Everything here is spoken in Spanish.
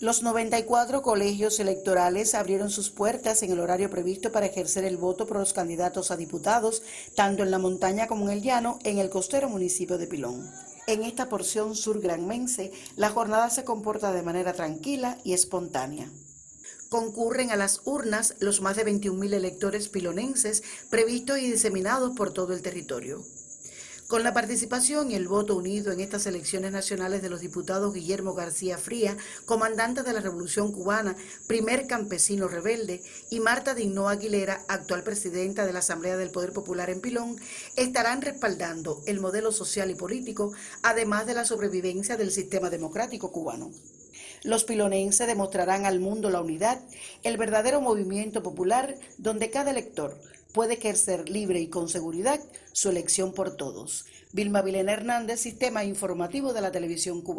Los 94 colegios electorales abrieron sus puertas en el horario previsto para ejercer el voto por los candidatos a diputados, tanto en la montaña como en el llano, en el costero municipio de Pilón. En esta porción sur granmense, la jornada se comporta de manera tranquila y espontánea. Concurren a las urnas los más de 21.000 electores pilonenses previstos y diseminados por todo el territorio. Con la participación y el voto unido en estas elecciones nacionales de los diputados Guillermo García Fría, comandante de la Revolución Cubana, primer campesino rebelde, y Marta Dignó Aguilera, actual presidenta de la Asamblea del Poder Popular en Pilón, estarán respaldando el modelo social y político, además de la sobrevivencia del sistema democrático cubano. Los pilonenses demostrarán al mundo la unidad, el verdadero movimiento popular donde cada elector puede ejercer libre y con seguridad su elección por todos. Vilma Vilena Hernández, Sistema Informativo de la Televisión Cubana.